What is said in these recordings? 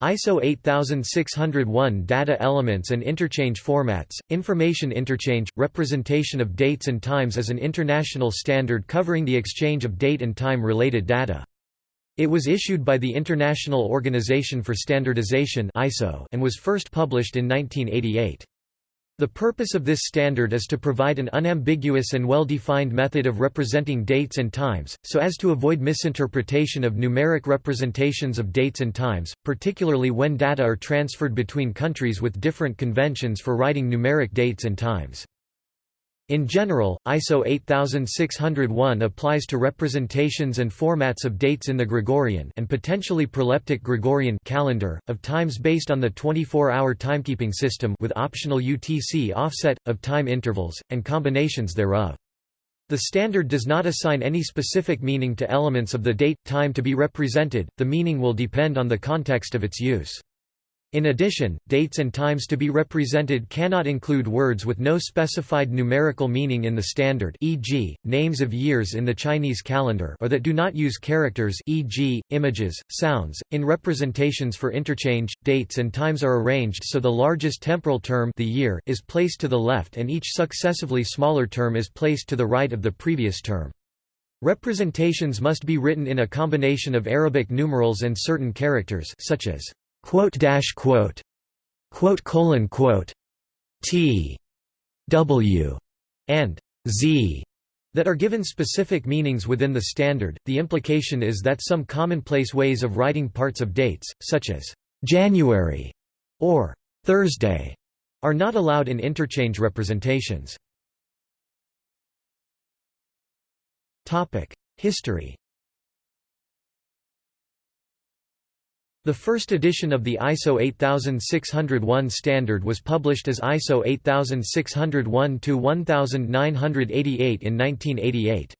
ISO 8601 Data elements and interchange formats, information interchange, representation of dates and times is an international standard covering the exchange of date and time related data. It was issued by the International Organization for Standardization and was first published in 1988. The purpose of this standard is to provide an unambiguous and well-defined method of representing dates and times, so as to avoid misinterpretation of numeric representations of dates and times, particularly when data are transferred between countries with different conventions for writing numeric dates and times. In general, ISO 8601 applies to representations and formats of dates in the Gregorian and potentially proleptic Gregorian calendar, of times based on the 24-hour timekeeping system with optional UTC offset, of time intervals, and combinations thereof. The standard does not assign any specific meaning to elements of the date, time to be represented, the meaning will depend on the context of its use. In addition, dates and times to be represented cannot include words with no specified numerical meaning in the standard e.g., names of years in the Chinese calendar or that do not use characters e.g., images, sounds. In representations for interchange, dates and times are arranged so the largest temporal term the year is placed to the left and each successively smaller term is placed to the right of the previous term. Representations must be written in a combination of Arabic numerals and certain characters such as quote dash quote quote colon quote t w and z that are given specific meanings within the standard. The implication is that some commonplace ways of writing parts of dates, such as January or Thursday, are not allowed in interchange representations. Topic: History The first edition of the ISO 8601 standard was published as ISO 8601-1988 in 1988.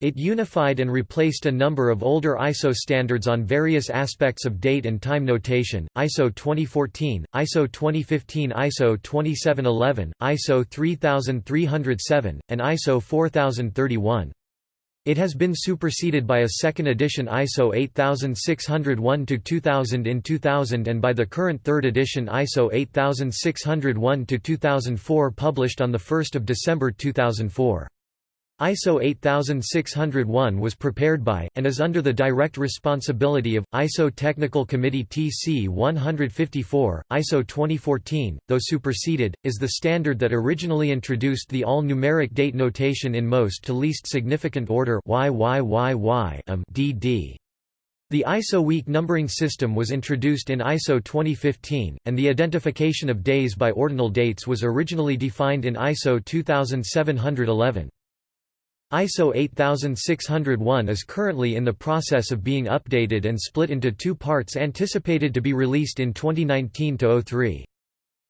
It unified and replaced a number of older ISO standards on various aspects of date and time notation, ISO 2014, ISO 2015 ISO 2711, ISO 3307, and ISO 4031. It has been superseded by a second edition ISO 8601-2000 in 2000 and by the current third edition ISO 8601-2004 published on 1 December 2004. ISO 8601 was prepared by, and is under the direct responsibility of, ISO Technical Committee TC 154. ISO 2014, though superseded, is the standard that originally introduced the all-numeric date notation in most to least significant order DD. Um, the ISO week numbering system was introduced in ISO 2015, and the identification of days by ordinal dates was originally defined in ISO 2711. ISO 8601 is currently in the process of being updated and split into two parts anticipated to be released in 2019-03.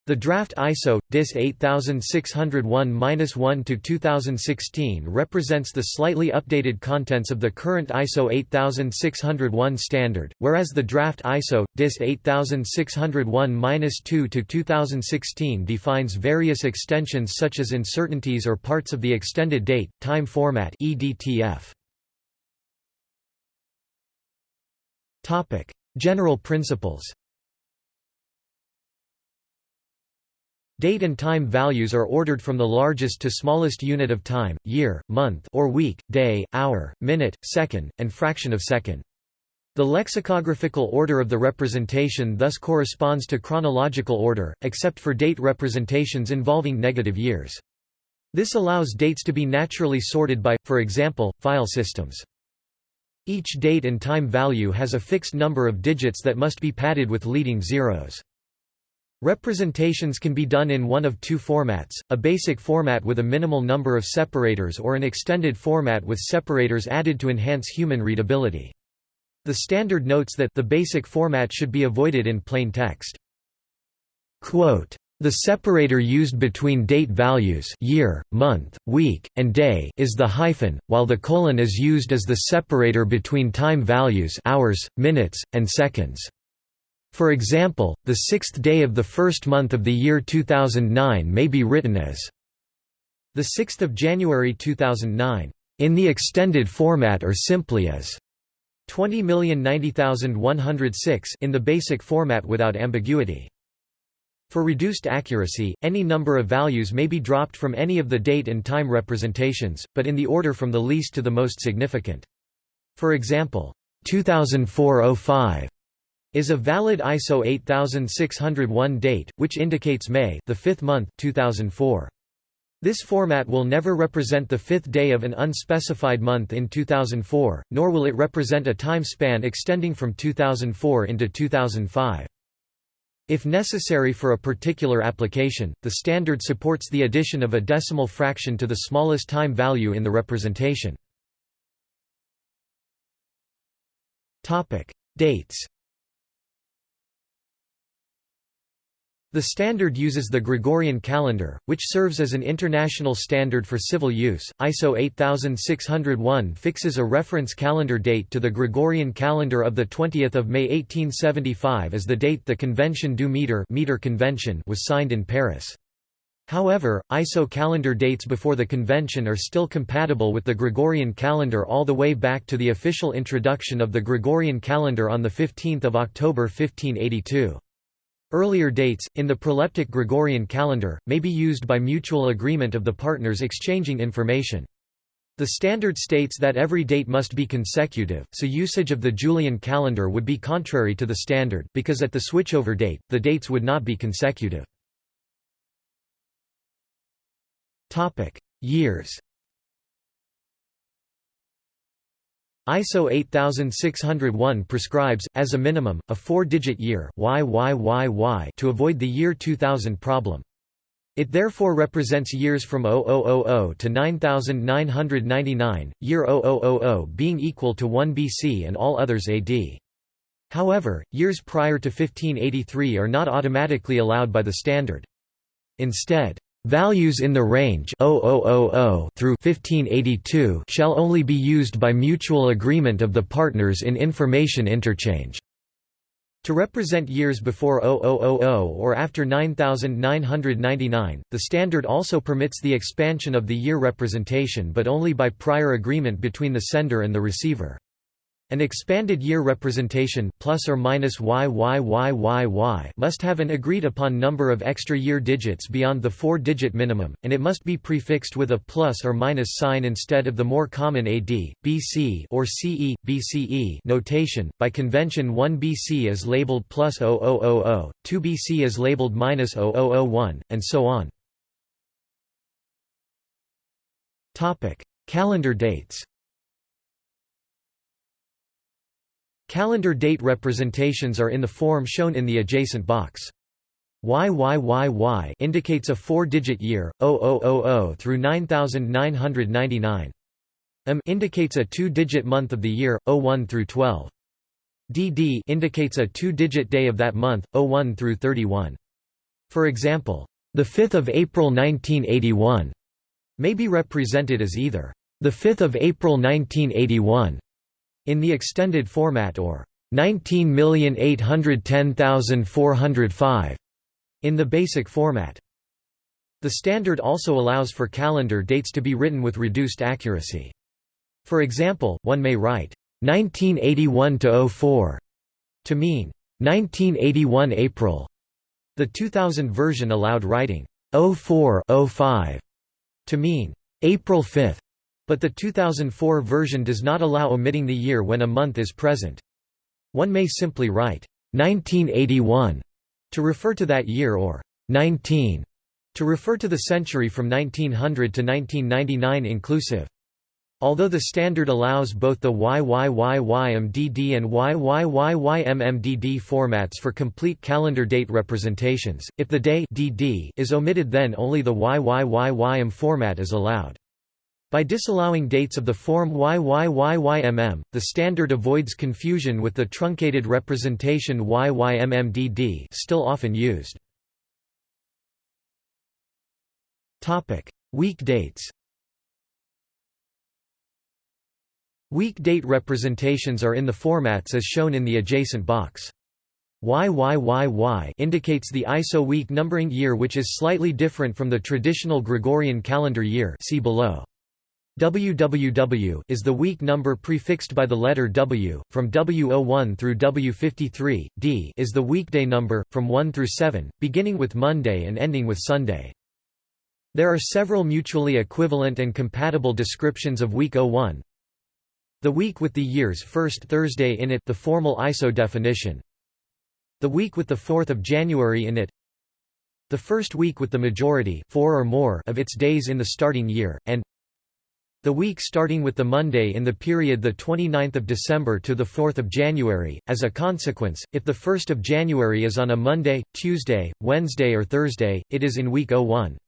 The draft ISO DIS 8601-1 to 2016 represents the slightly updated contents of the current ISO 8601 standard, whereas the draft ISO DIS 8601-2 to 2016 defines various extensions such as uncertainties or parts of the extended date time format EDTF. Topic: General principles. Date and time values are ordered from the largest to smallest unit of time, year, month or week, day, hour, minute, second, and fraction of second. The lexicographical order of the representation thus corresponds to chronological order, except for date representations involving negative years. This allows dates to be naturally sorted by, for example, file systems. Each date and time value has a fixed number of digits that must be padded with leading zeros. Representations can be done in one of two formats, a basic format with a minimal number of separators or an extended format with separators added to enhance human readability. The standard notes that the basic format should be avoided in plain text. Quote, the separator used between date values year, month, week, and day is the hyphen, while the colon is used as the separator between time values hours, minutes, and seconds. For example, the sixth day of the first month of the year 2009 may be written as the 6th of January 2009 in the extended format or simply as 20,090,106 in the basic format without ambiguity. For reduced accuracy, any number of values may be dropped from any of the date and time representations, but in the order from the least to the most significant. For example, 2004-05 is a valid ISO 8601 date, which indicates May the fifth month 2004. This format will never represent the fifth day of an unspecified month in 2004, nor will it represent a time span extending from 2004 into 2005. If necessary for a particular application, the standard supports the addition of a decimal fraction to the smallest time value in the representation. Dates The standard uses the Gregorian calendar, which serves as an international standard for civil use. ISO 8601 fixes a reference calendar date to the Gregorian calendar of the 20th of May 1875 as the date the Convention du Meter, meter convention was signed in Paris. However, ISO calendar dates before the convention are still compatible with the Gregorian calendar all the way back to the official introduction of the Gregorian calendar on 15 October 1582. Earlier dates, in the proleptic Gregorian calendar, may be used by mutual agreement of the partners exchanging information. The standard states that every date must be consecutive, so usage of the Julian calendar would be contrary to the standard, because at the switchover date, the dates would not be consecutive. Years ISO 8601 prescribes, as a minimum, a four-digit year YYYY to avoid the year 2000 problem. It therefore represents years from 0000 to 9999, year 0000 being equal to 1 BC and all others AD. However, years prior to 1583 are not automatically allowed by the standard. Instead, Values in the range 0000 through 1582 shall only be used by mutual agreement of the partners in information interchange. To represent years before 0000 or after 9999, the standard also permits the expansion of the year representation but only by prior agreement between the sender and the receiver. An expanded year representation plus or minus YYYYY must have an agreed upon number of extra year digits beyond the 4-digit minimum, and it must be prefixed with a plus or minus sign instead of the more common AD, BC or CE, BCE notation. By convention 1 BC is labeled plus 0000, 2 BC is labeled minus 0001, and so on. Calendar dates Calendar date representations are in the form shown in the adjacent box. YYYY indicates a four-digit year, 0000 through 9999. M indicates a two-digit month of the year, 01 through 12. DD indicates a two-digit day of that month, 01 through 31. For example, the 5th of April 1981 may be represented as either the 5th of April 1981 in the extended format or 19810405 in the basic format. The standard also allows for calendar dates to be written with reduced accuracy. For example, one may write 1981-04 to mean 1981 April. The 2000 version allowed writing 04-05 to mean April 5 but the 2004 version does not allow omitting the year when a month is present. One may simply write 1981 to refer to that year or 19 to refer to the century from 1900 to 1999 inclusive. Although the standard allows both the YYYYMDD and YYYYMMDD formats for complete calendar date representations, if the day DD is omitted then only the YYYYM format is allowed. By disallowing dates of the form YYYYMM, the standard avoids confusion with the truncated representation YYMMDD still often used. Week dates Week date representations are in the formats as shown in the adjacent box. YYYY indicates the ISO week numbering year which is slightly different from the traditional Gregorian calendar year see below. WWW is the week number prefixed by the letter W, from W01 through W53, D is the weekday number, from 1 through 7, beginning with Monday and ending with Sunday. There are several mutually equivalent and compatible descriptions of week 01. The week with the year's first Thursday in it the formal ISO definition. The week with the 4th of January in it. The first week with the majority four or more of its days in the starting year, and the week starting with the Monday in the period 29 December to 4 January. As a consequence, if the 1st of January is on a Monday, Tuesday, Wednesday or Thursday, it is in week 01.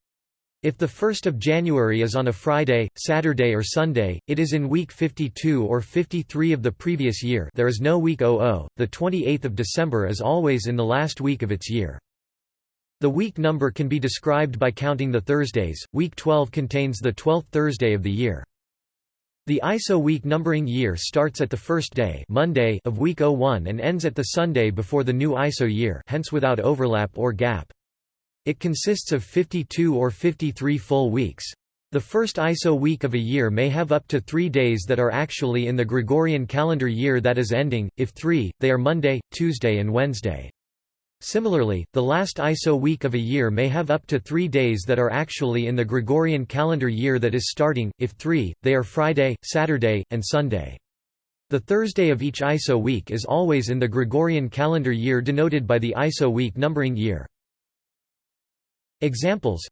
If the 1st of January is on a Friday, Saturday or Sunday, it is in week 52 or 53 of the previous year there is no week 00, the 28th of December is always in the last week of its year. The week number can be described by counting the Thursdays. Week 12 contains the 12th Thursday of the year. The ISO week numbering year starts at the first day Monday of week 01 and ends at the Sunday before the new ISO year hence without overlap or gap. It consists of 52 or 53 full weeks. The first ISO week of a year may have up to three days that are actually in the Gregorian calendar year that is ending, if three, they are Monday, Tuesday and Wednesday. Similarly, the last ISO week of a year may have up to three days that are actually in the Gregorian calendar year that is starting, if three, they are Friday, Saturday, and Sunday. The Thursday of each ISO week is always in the Gregorian calendar year denoted by the ISO week numbering year. Examples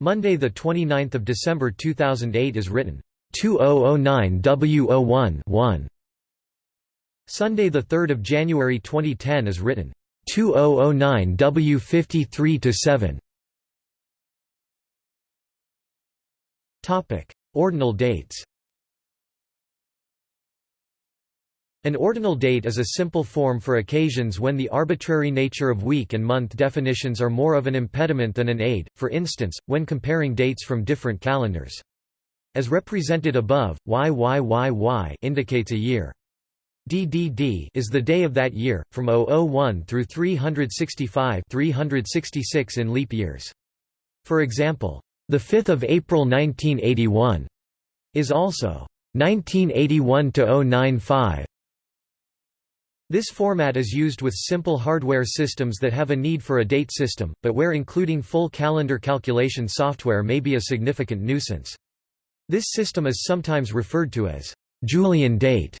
Monday 29 December 2008 is written 2009 W01 1. Sunday 3 January 2010 is written 2009 W53 to 7 Topic Ordinal dates An ordinal date is a simple form for occasions when the arbitrary nature of week and month definitions are more of an impediment than an aid, for instance, when comparing dates from different calendars. As represented above, YYYY indicates a year. DDD is the day of that year, from 001 through 365 366 in leap years. For example, the 5th of April 1981 is also 1981 to 095. This format is used with simple hardware systems that have a need for a date system, but where including full calendar calculation software may be a significant nuisance. This system is sometimes referred to as Julian date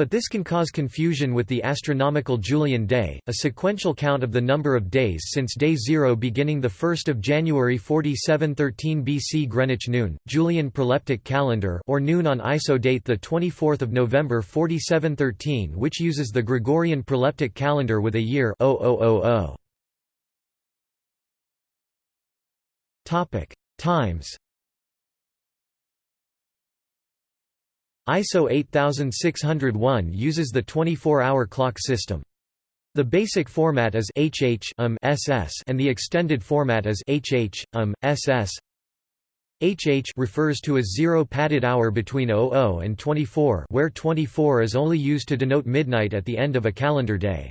but this can cause confusion with the astronomical Julian day, a sequential count of the number of days since day 0 beginning 1 January 4713 BC Greenwich noon, Julian proleptic calendar or noon on ISO date 24 November 4713 which uses the Gregorian proleptic calendar with a year 0000. Topic: Times ISO 8601 uses the 24-hour clock system. The basic format is HH um, SS and the extended format is HH um, SS. HH refers to a zero padded hour between 00 and 24 where 24 is only used to denote midnight at the end of a calendar day.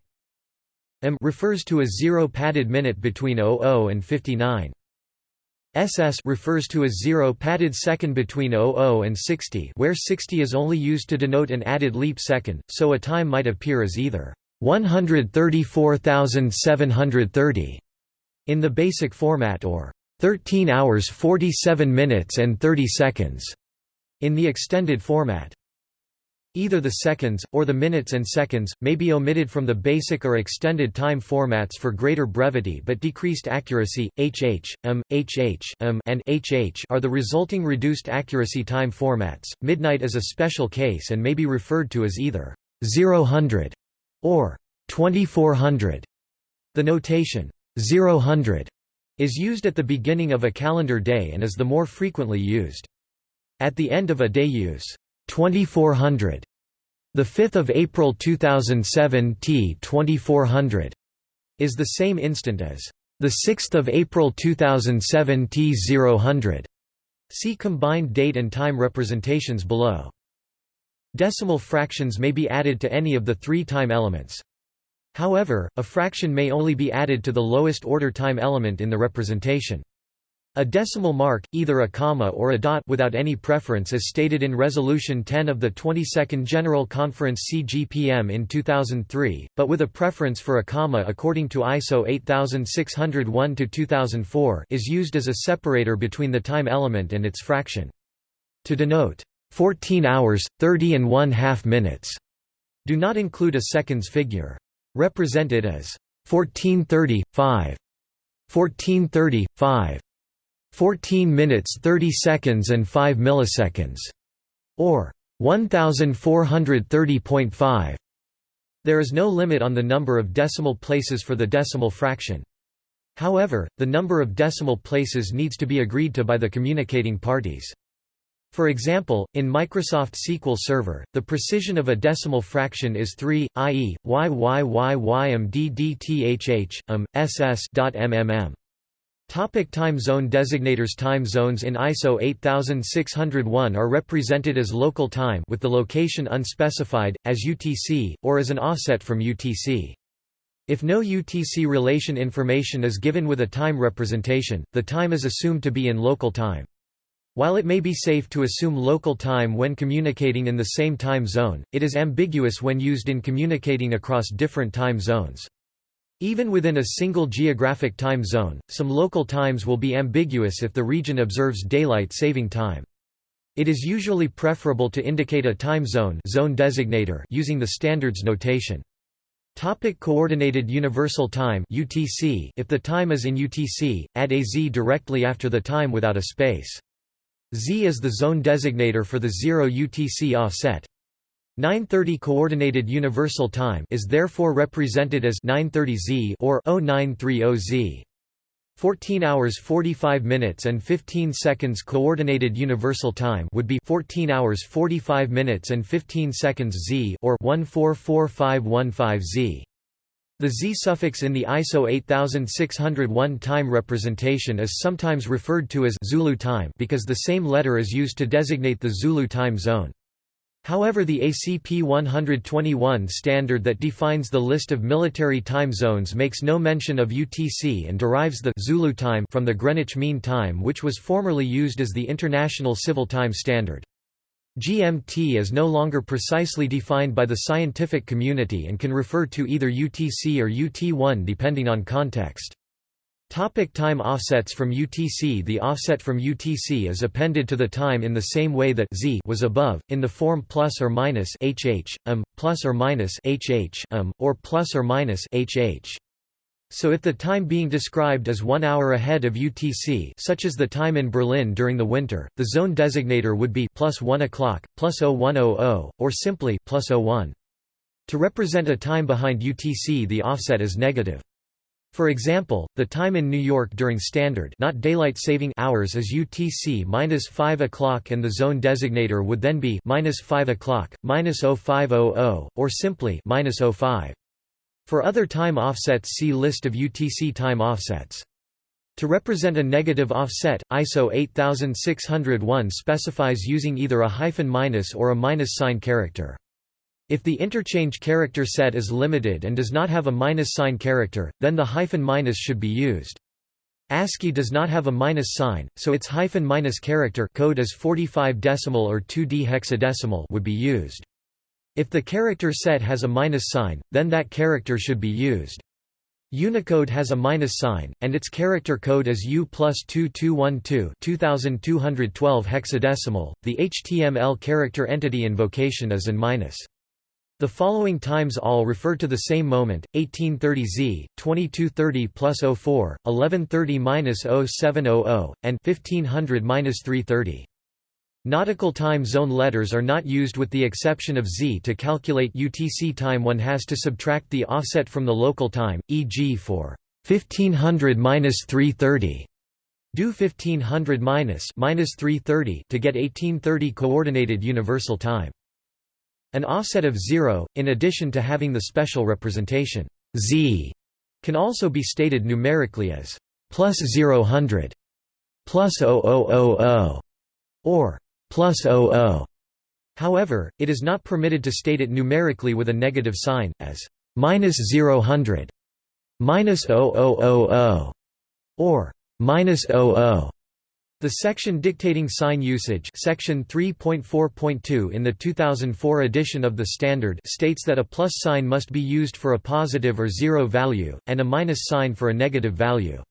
M refers to a zero padded minute between 00 and 59. SS refers to a zero padded second between 00 and 60 where 60 is only used to denote an added leap second, so a time might appear as either 134,730 in the basic format or 13 hours 47 minutes and 30 seconds in the extended format. Either the seconds, or the minutes and seconds, may be omitted from the basic or extended time formats for greater brevity but decreased accuracy. HH, M, HH, M, and HH are the resulting reduced accuracy time formats. Midnight is a special case and may be referred to as either 000 or 2400. The notation 000 is used at the beginning of a calendar day and is the more frequently used. At the end of a day use 2400. The 5th of April 2007 T 2400 is the same instant as the 6th of April 2007 T 000. See combined date and time representations below. Decimal fractions may be added to any of the three time elements. However, a fraction may only be added to the lowest order time element in the representation. A decimal mark, either a comma or a dot without any preference as stated in Resolution 10 of the 22nd General Conference CGPM in 2003, but with a preference for a comma according to ISO 8601-2004 is used as a separator between the time element and its fraction. To denote 14 hours, 30 and 1 half minutes, do not include a seconds figure. Represented as 1430, 5, 1430, 5, 14 minutes 30 seconds and 5 milliseconds, or 1430.5. There is no limit on the number of decimal places for the decimal fraction. However, the number of decimal places needs to be agreed to by the communicating parties. For example, in Microsoft SQL Server, the precision of a decimal fraction is 3, i.e., YYYYMDDTHH, um, ss.mmm. Topic time zone designators Time zones in ISO 8601 are represented as local time with the location unspecified, as UTC, or as an offset from UTC. If no UTC relation information is given with a time representation, the time is assumed to be in local time. While it may be safe to assume local time when communicating in the same time zone, it is ambiguous when used in communicating across different time zones. Even within a single geographic time zone, some local times will be ambiguous if the region observes daylight saving time. It is usually preferable to indicate a time zone, zone designator using the standards notation. Topic Coordinated Universal Time UTC If the time is in UTC, add a z directly after the time without a space. Z is the zone designator for the 0 UTC offset. 930 Coordinated Universal Time is therefore represented as 930Z or 0930Z. 14 hours 45 minutes and 15 seconds Coordinated Universal Time would be 14 hours 45 minutes and 15 seconds Z or 144515Z. The Z suffix in the ISO 8601 time representation is sometimes referred to as Zulu time because the same letter is used to designate the Zulu time zone. However the ACP 121 standard that defines the list of military time zones makes no mention of UTC and derives the Zulu time from the Greenwich Mean Time which was formerly used as the International Civil Time Standard. GMT is no longer precisely defined by the scientific community and can refer to either UTC or UT1 depending on context. Topic time offsets from UTC The offset from UTC is appended to the time in the same way that z was above, in the form plus or minus hh, plus or minus hh, or plus or minus hh. So if the time being described is one hour ahead of UTC such as the time in Berlin during the winter, the zone designator would be plus 1 o'clock, plus 0100, or simply plus 01. To represent a time behind UTC the offset is negative. For example, the time in New York during standard not daylight saving hours is UTC minus 5 o'clock and the zone designator would then be minus 5 o'clock, minus 0500, or simply minus 05. For other time offsets see list of UTC time offsets. To represent a negative offset, ISO 8601 specifies using either a hyphen minus or a minus sign character. If the interchange character set is limited and does not have a minus sign character, then the hyphen minus should be used. ASCII does not have a minus sign, so its hyphen minus character code is 45 decimal or 2D hexadecimal would be used. If the character set has a minus sign, then that character should be used. Unicode has a minus sign, and its character code is U plus 2212 2212 hexadecimal. The HTML character entity invocation is in minus. The following times all refer to the same moment, 1830 Z, 2230 plus 04, 1130-0700, and 1500-330. Nautical time zone letters are not used with the exception of Z to calculate UTC time one has to subtract the offset from the local time, e.g. for 1500-330. Do 1500 minus 330 to get 1830 coordinated universal time. An offset of 0, in addition to having the special representation z, can also be stated numerically as plus 000, plus 0000, or plus 00. However, it is not permitted to state it numerically with a negative sign, as minus 000, minus 0000, or minus 00. The section dictating sign usage section 3.4.2 in the 2004 edition of the Standard states that a plus sign must be used for a positive or zero value, and a minus sign for a negative value.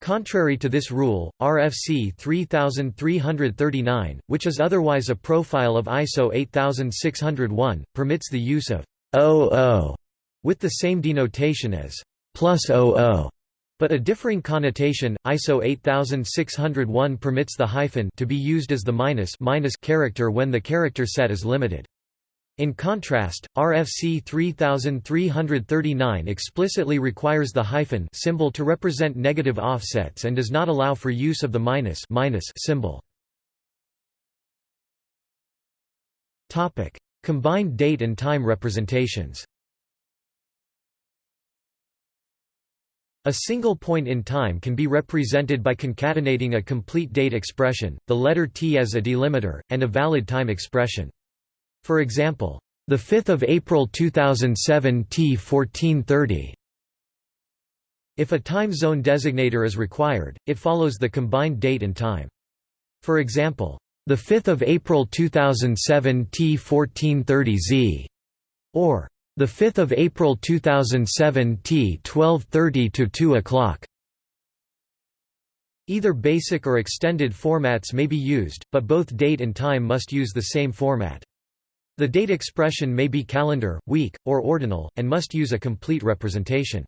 Contrary to this rule, RFC 3339, which is otherwise a profile of ISO 8601, permits the use of «00» with the same denotation as «plus 00» But a differing connotation, ISO 8601 permits the hyphen to be used as the minus, minus character when the character set is limited. In contrast, RFC 3339 explicitly requires the hyphen symbol to represent negative offsets and does not allow for use of the minus, minus symbol. Topic: Combined date and time representations. A single point in time can be represented by concatenating a complete date expression, the letter t as a delimiter, and a valid time expression. For example, the 5th of April 2007 T 1430. If a time zone designator is required, it follows the combined date and time. For example, the 5th of April 2007 T 1430 Z, or the 5th of April 2007 T 1230 to 2 o'clock. Either basic or extended formats may be used, but both date and time must use the same format. The date expression may be calendar, week, or ordinal, and must use a complete representation.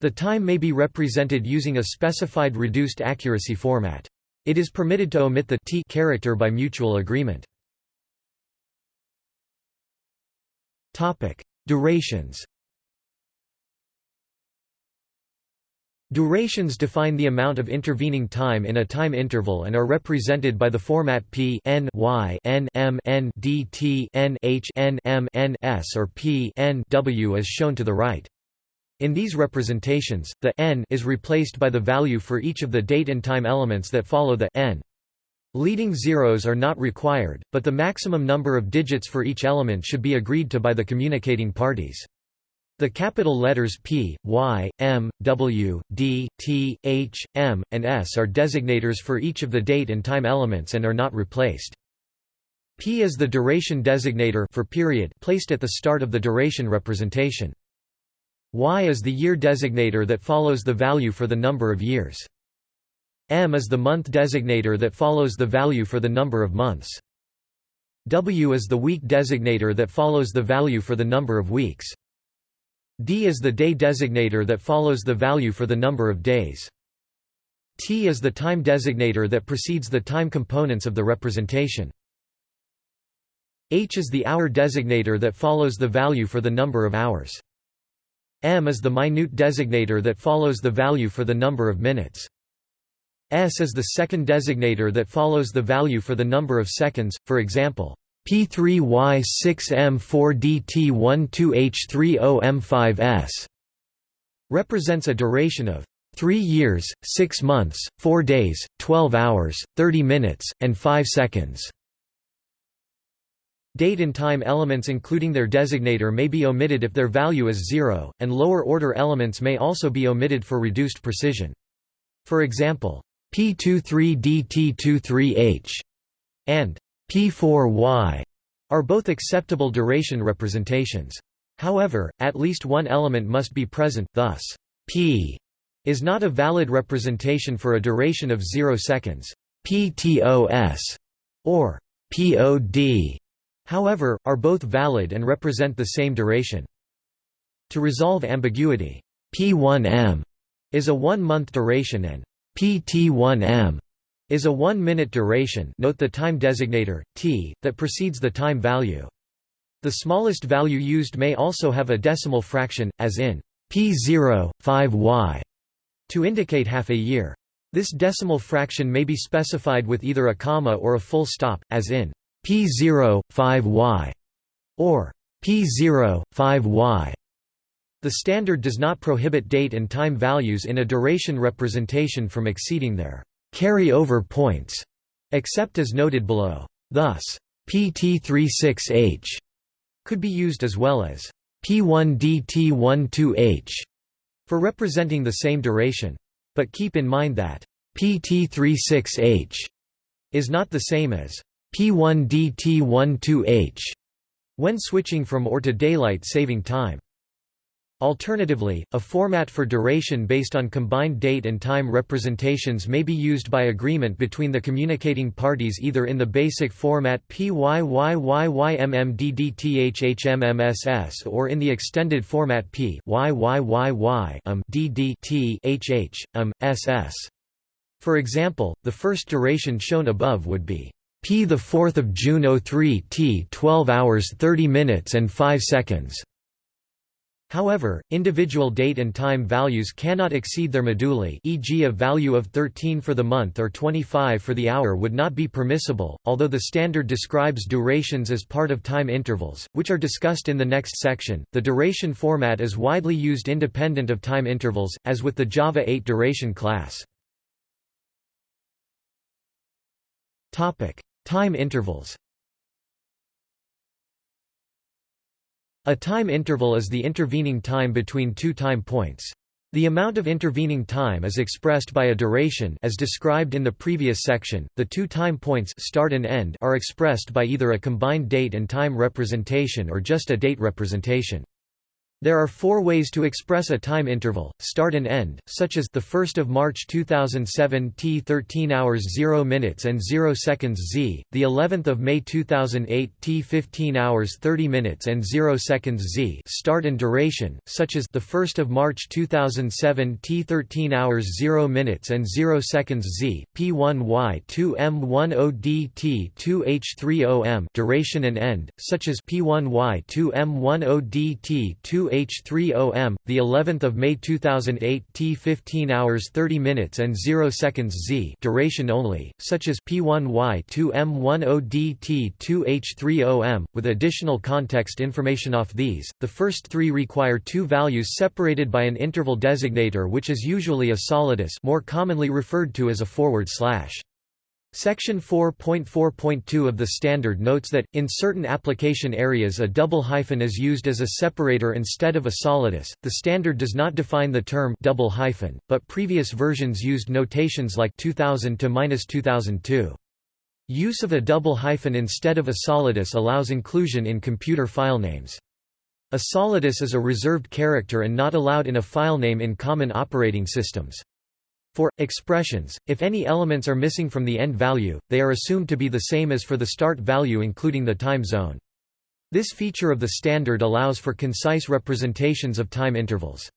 The time may be represented using a specified reduced accuracy format. It is permitted to omit the t character by mutual agreement. Topic: Durations Durations define the amount of intervening time in a time interval and are represented by the format p n y n m n d t n h n m n s or p n w as shown to the right. In these representations, the n is replaced by the value for each of the date and time elements that follow the n. Leading zeros are not required, but the maximum number of digits for each element should be agreed to by the communicating parties. The capital letters P, Y, M, W, D, T, H, M, and S are designators for each of the date and time elements and are not replaced. P is the duration designator for period placed at the start of the duration representation. Y is the year designator that follows the value for the number of years. M is the month designator that follows the value for the number of months. W is the week designator that follows the value for the number of weeks. D is the day designator that follows the value for the number of days. T is the time designator that precedes the time components of the representation. H is the hour designator that follows the value for the number of hours. M is the minute designator that follows the value for the number of minutes. S is the second designator that follows the value for the number of seconds, for example, P3Y6M4DT12H30M5S represents a duration of 3 years, 6 months, 4 days, 12 hours, 30 minutes, and 5 seconds. Date and time elements including their designator may be omitted if their value is zero, and lower-order elements may also be omitted for reduced precision. For example, P23DT23H and P4Y are both acceptable duration representations. However, at least one element must be present, thus, P is not a valid representation for a duration of 0 seconds. PTOS or POD, however, are both valid and represent the same duration. To resolve ambiguity, P1M is a one-month duration and PT1M is a one-minute duration note the time designator, t, that precedes the time value. The smallest value used may also have a decimal fraction, as in P0, 5y, to indicate half a year. This decimal fraction may be specified with either a comma or a full stop, as in P0, 5y, or P0, 5y. The standard does not prohibit date and time values in a duration representation from exceeding their carry-over points, except as noted below. Thus, PT36H could be used as well as P1DT12H for representing the same duration. But keep in mind that PT36H is not the same as P1DT12H when switching from OR to daylight saving time. Alternatively, a format for duration based on combined date and time representations may be used by agreement between the communicating parties either in the basic format PYYYMMDDTHHMMSS or in the extended format P SS. For example, the first duration shown above would be P the 4th of June 03 T 12 hours 30 minutes and 5 seconds. However, individual date and time values cannot exceed their moduli e.g. a value of 13 for the month or 25 for the hour would not be permissible, although the standard describes durations as part of time intervals, which are discussed in the next section. The duration format is widely used independent of time intervals, as with the Java 8 duration class. Time intervals A time interval is the intervening time between two time points. The amount of intervening time is expressed by a duration as described in the previous section. The two time points start and end are expressed by either a combined date and time representation or just a date representation. There are four ways to express a time interval, start and end, such as the 1st of March 2007 T 13 hours 0 minutes and 0 seconds Z, the 11th of May 2008 T 15 hours 30 minutes and 0 seconds Z, start and duration, such as the 1st of March 2007 T 13 hours 0 minutes and 0 seconds Z, P1Y 2M10 DT2H30M, duration and end, such as P1Y 2M10 DT2 H30M, the 11th of May 2008 T 15 hours 30 minutes and 0 seconds Z duration only, such as P1Y2M10DT2H3OM, with additional context information off these. The first three require two values separated by an interval designator which is usually a solidus more commonly referred to as a forward slash. Section 4.4.2 of the standard notes that, in certain application areas a double hyphen is used as a separator instead of a solidus. The standard does not define the term double hyphen, but previous versions used notations like 2000 to -2002. Use of a double hyphen instead of a solidus allows inclusion in computer filenames. A solidus is a reserved character and not allowed in a filename in common operating systems. For expressions, if any elements are missing from the end value, they are assumed to be the same as for the start value including the time zone. This feature of the standard allows for concise representations of time intervals.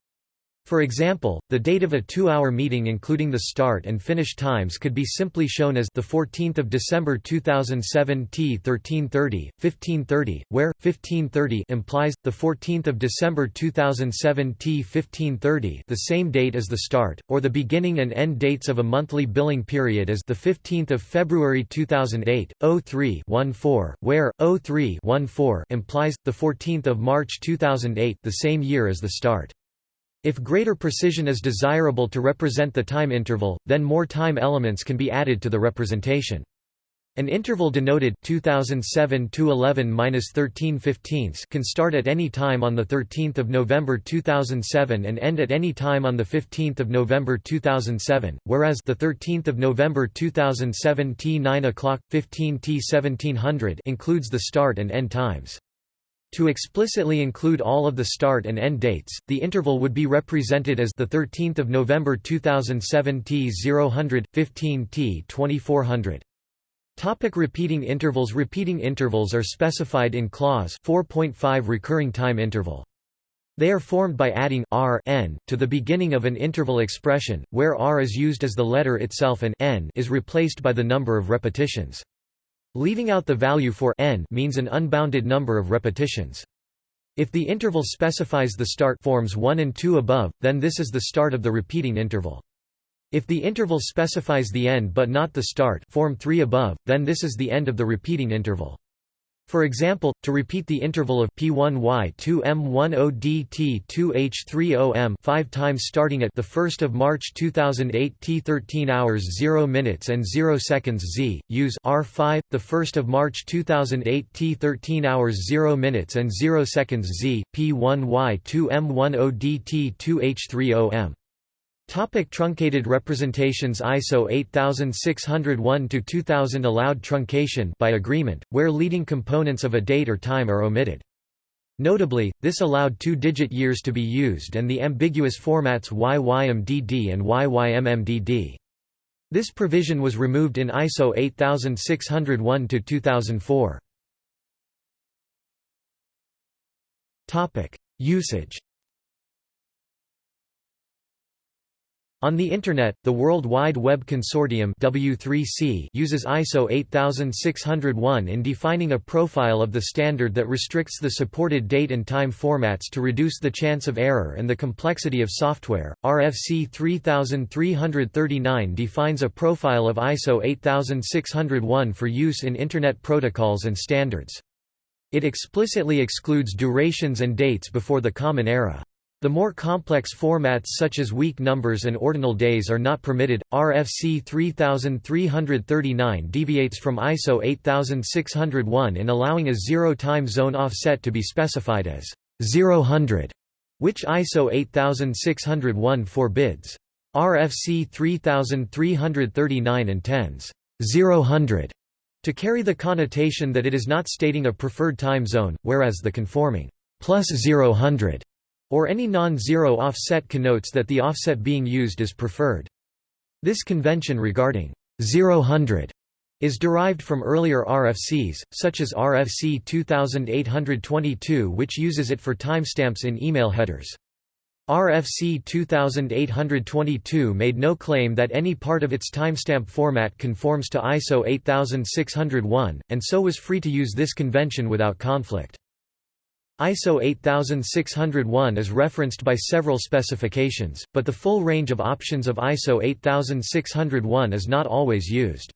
For example, the date of a two-hour meeting including the start and finish times could be simply shown as the 14th of December 2007 T 1330 1530, where 1530 implies the 14th of December 2007 T 1530, the same date as the start or the beginning and end dates of a monthly billing period as the 15th of February 2008 03 14, where 03 14 implies the 14th of March 2008, the same year as the start. If greater precision is desirable to represent the time interval, then more time elements can be added to the representation. An interval denoted 2007 to 11-13 can start at any time on the 13th of November 2007 and end at any time on the 15th of November 2007, whereas the 13th of November 2007 T 9 o'clock 15 T 1700 includes the start and end times. To explicitly include all of the start and end dates, the interval would be represented as the 13th of November 2007 T 000 15 T 2400. Topic repeating intervals Repeating intervals are specified in clause 4.5 recurring time interval. They are formed by adding r n to the beginning of an interval expression, where r is used as the letter itself and n is replaced by the number of repetitions. Leaving out the value for n means an unbounded number of repetitions. If the interval specifies the start forms 1 and 2 above, then this is the start of the repeating interval. If the interval specifies the end but not the start form 3 above, then this is the end of the repeating interval. For example, to repeat the interval of P1Y2M10DT2H30M 5 times starting at the 1st of March 2008 T 13 hours 0 minutes and 0 seconds Z, use R5 the 1st of March 2008 T 13 hours 0 minutes and 0 seconds Z, P1Y2M10DT2H30M Topic truncated representations ISO 8601-2000 allowed truncation by agreement, where leading components of a date or time are omitted. Notably, this allowed two-digit years to be used and the ambiguous formats YYMDD and YYMMDD. This provision was removed in ISO 8601-2004. Usage On the Internet, the World Wide Web Consortium W3C uses ISO 8601 in defining a profile of the standard that restricts the supported date and time formats to reduce the chance of error and the complexity of software. RFC 3339 defines a profile of ISO 8601 for use in Internet protocols and standards. It explicitly excludes durations and dates before the Common Era. The more complex formats such as week numbers and ordinal days are not permitted. RFC 3339 deviates from ISO 8601 in allowing a zero time zone offset to be specified as 000, which ISO 8601 forbids. RFC 3339 intends 000 to carry the connotation that it is not stating a preferred time zone, whereas the conforming plus 000 or any non-zero offset connotes that the offset being used is preferred. This convention regarding 0 is derived from earlier RFCs, such as RFC 2822 which uses it for timestamps in email headers. RFC 2822 made no claim that any part of its timestamp format conforms to ISO 8601, and so was free to use this convention without conflict. ISO 8601 is referenced by several specifications, but the full range of options of ISO 8601 is not always used.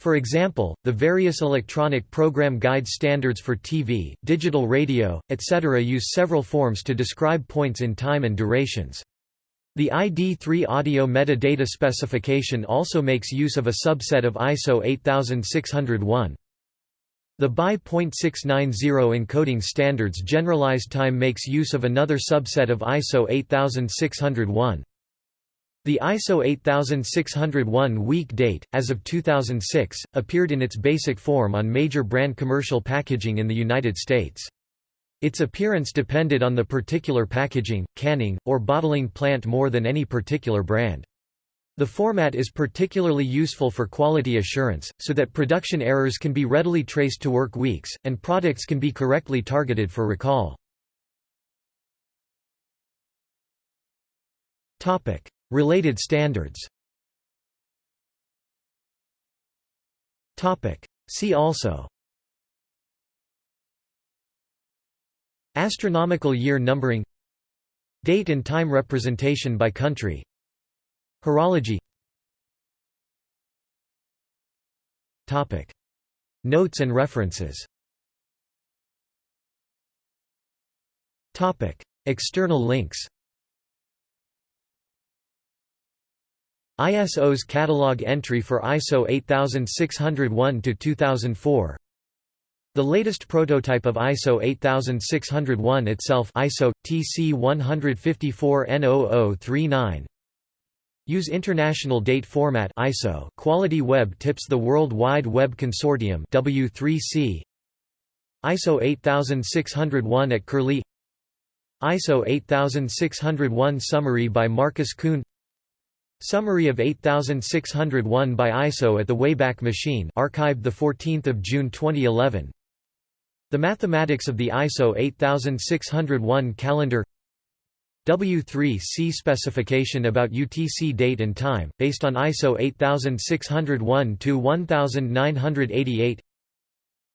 For example, the various electronic program guide standards for TV, digital radio, etc. use several forms to describe points in time and durations. The ID3 audio metadata specification also makes use of a subset of ISO 8601. The BY .690 encoding standards generalized time makes use of another subset of ISO 8601. The ISO 8601 week date, as of 2006, appeared in its basic form on major brand commercial packaging in the United States. Its appearance depended on the particular packaging, canning, or bottling plant more than any particular brand. The format is particularly useful for quality assurance, so that production errors can be readily traced to work weeks, and products can be correctly targeted for recall. Related standards See also Astronomical year numbering Date and time representation by country Horology. Notes and references. External links. ISO's catalog entry for ISO 8601-2004 The latest prototype of ISO 8601 itself ISO, TC 154 N0039 Use International Date Format ISO. Quality Web tips the World Wide Web Consortium W3C. ISO 8601 at Curlie ISO 8601 Summary by Markus Kuhn Summary of 8601 by ISO at the Wayback Machine archived 14 June 2011 The Mathematics of the ISO 8601 Calendar W3C specification about UTC date and time, based on ISO 8601-1988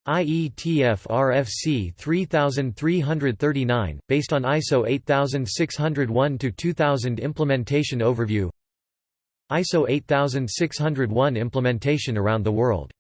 IETF RFC 3339, based on ISO 8601-2000 Implementation Overview ISO 8601 implementation around the world